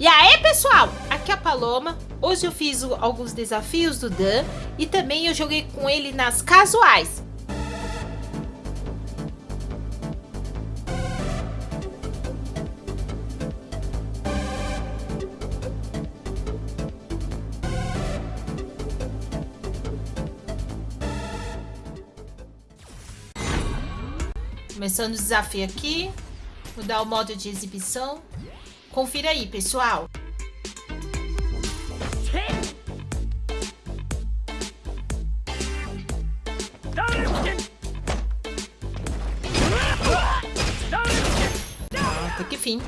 E aí, pessoal? Aqui é a Paloma. Hoje eu fiz alguns desafios do Dan e também eu joguei com ele nas casuais. Começando o desafio aqui. Vou dar o modo de exibição. Confira aí, pessoal. Até que fim.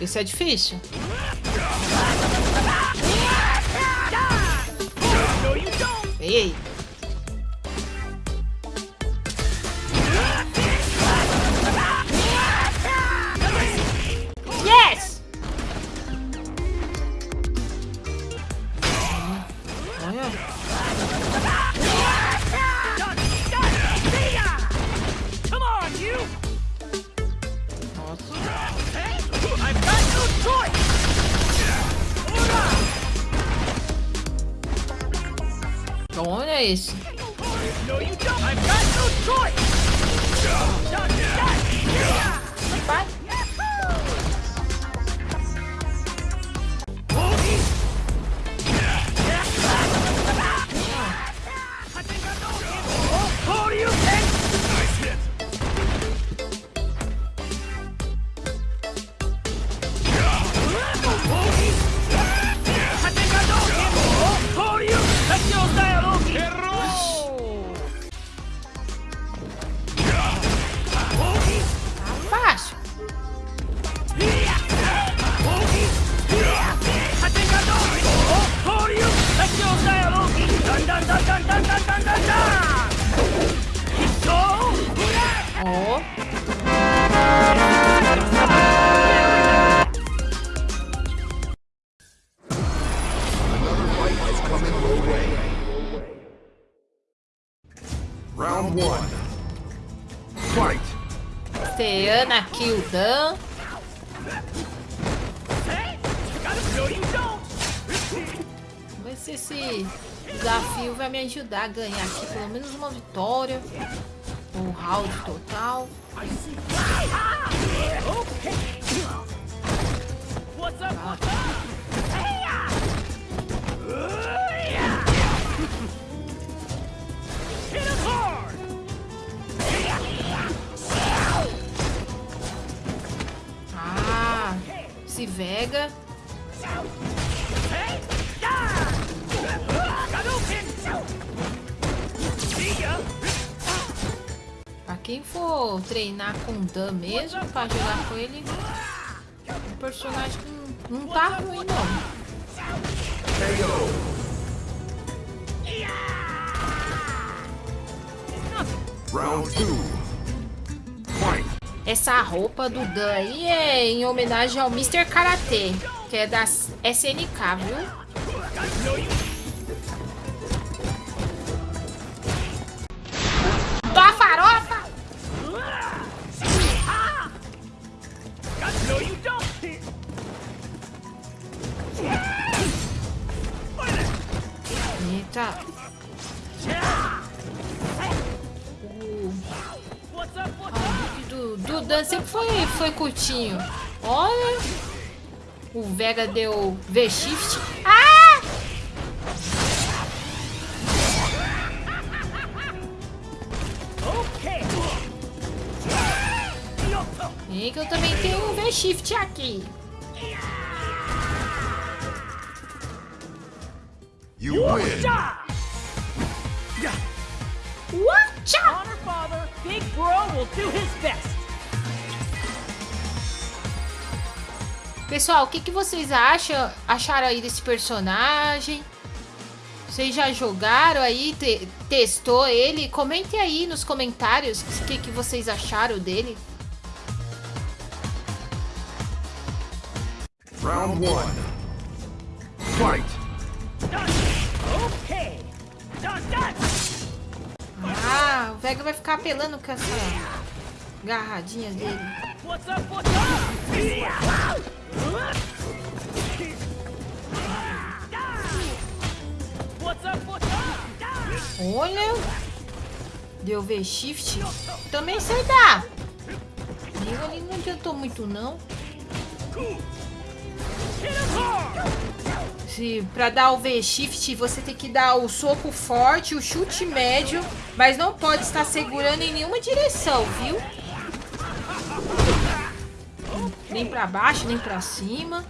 Isso é difícil. Ei! Olha esse. Round one. Fight. Teana kill Dan. Vamos ver se esse desafio vai me ajudar a ganhar aqui pelo menos uma vitória. Um round total. Ah, esse Vega. Pra quem for treinar com Dan mesmo, pra jogar com ele, um personagem que não, não tá ruim não. Round 2 essa roupa do Dan aí é em homenagem ao Mr. Karate, que é da SNK, viu? Dá farofa! Eita. O do, do Dan sempre foi, foi curtinho. Olha. O Vega deu V-Shift. Ah! E que eu também tenho um V-Shift aqui. You win. Watcha! Honor father, Big Bro will do his best. Pessoal, o que, que vocês acham, acharam aí desse personagem? Vocês já jogaram aí, te, testou ele? Comente aí nos comentários o que, que vocês acharam dele. Round 1 Fight! Vega vai ficar apelando com essa garradinha dele. Olha. Deu V-Shift. Também sei dar. Eu ali não adiantou muito, não. Se, pra dar o V-Shift, você tem que dar o soco forte, o chute médio, mas não pode estar segurando em nenhuma direção, viu? Nem pra baixo, nem pra cima.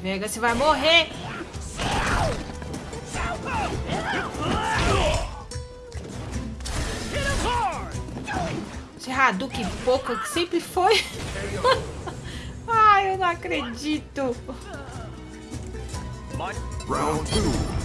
Vega, você vai morrer. Esse Hadouken pouco que sempre foi. Ai, eu não acredito. Round 2.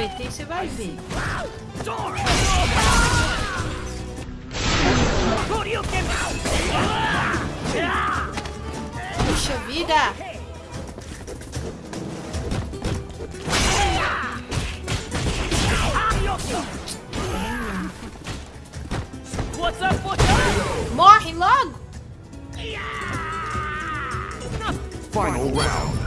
VT você vai ver. Puxa vida! Morre logo! Final round.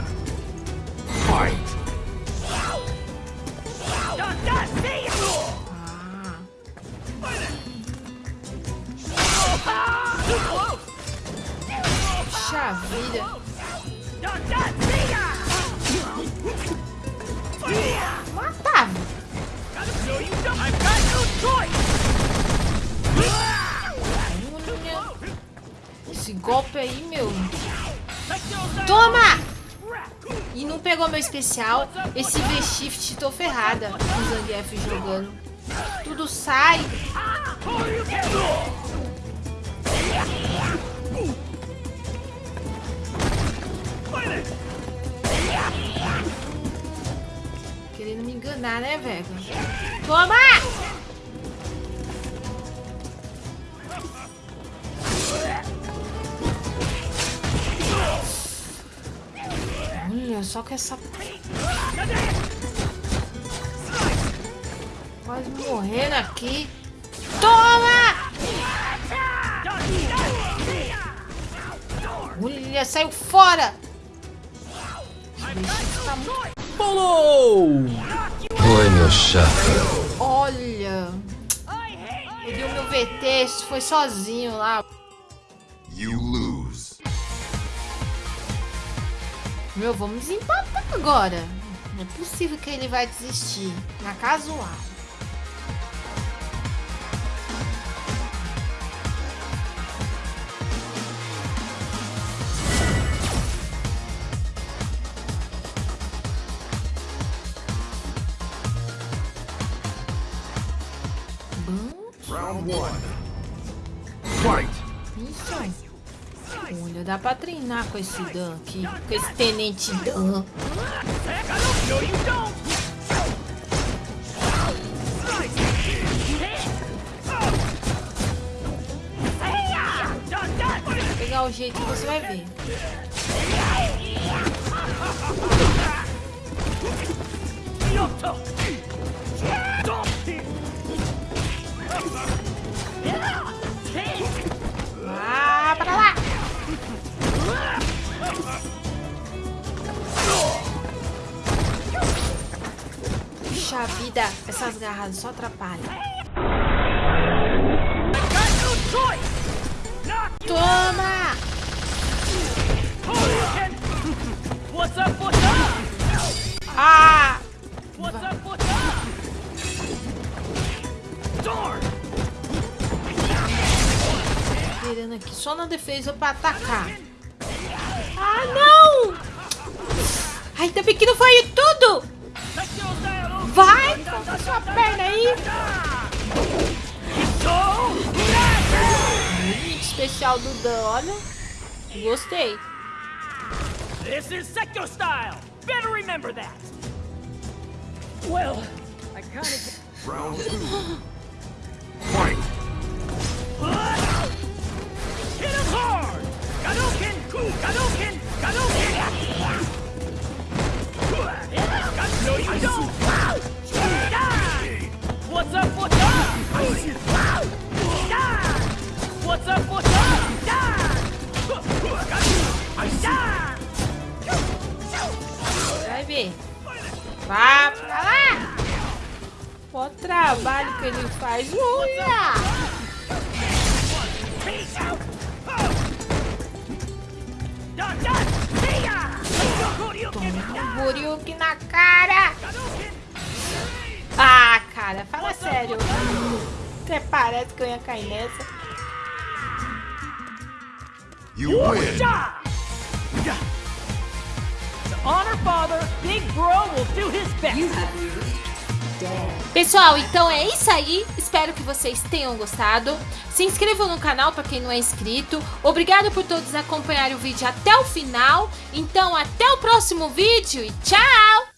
Choice. Olha. Esse golpe aí, meu. Toma! E não pegou meu especial. Esse V-Shift, tô ferrada o Zangief jogando. Tudo sai. Querendo me enganar, né, velho? Toma! Olha só que essa. Quase morrendo aqui. Toma! Olha, saiu fora! Tá muito- Oi, meu chapa. Olha, eu dei o meu VT, foi sozinho lá. You lose. Meu, vamos desempatar agora. Não é possível que ele vai desistir. Na casual. Round one. Fight. isso. Olha, dá pra treinar com esse Dan aqui. Com esse Tenente Dan. Vou pegar o jeito que você vai ver. Yoto. Puxa vida, essas garras só atrapalham. Toma! What's up, what's up? Ah! What's up, what's up? Virando aqui só na defesa pra atacar. Ah, não! Ainda bem que não foi tudo! Vai com a sua perna aí! Especial do Dan, olha. Gostei. This is Sekiro style. Better remember that. Well, I kind of. Round two. Fight. Hit him hard! Gadoken! Gadoken! Gadoken! No, you don't! Vai ver. Vá pra lá! O trabalho que ele faz. Uia! Ya! Um na cara! Cara, fala sério. Até parece que eu ia cair nessa. You win. To honor father, Big Bro will do his best. Pessoal, então é isso aí. Espero que vocês tenham gostado. Se inscrevam no canal para quem não é inscrito. Obrigado por todos acompanharem o vídeo até o final. Então, até o próximo vídeo e tchau!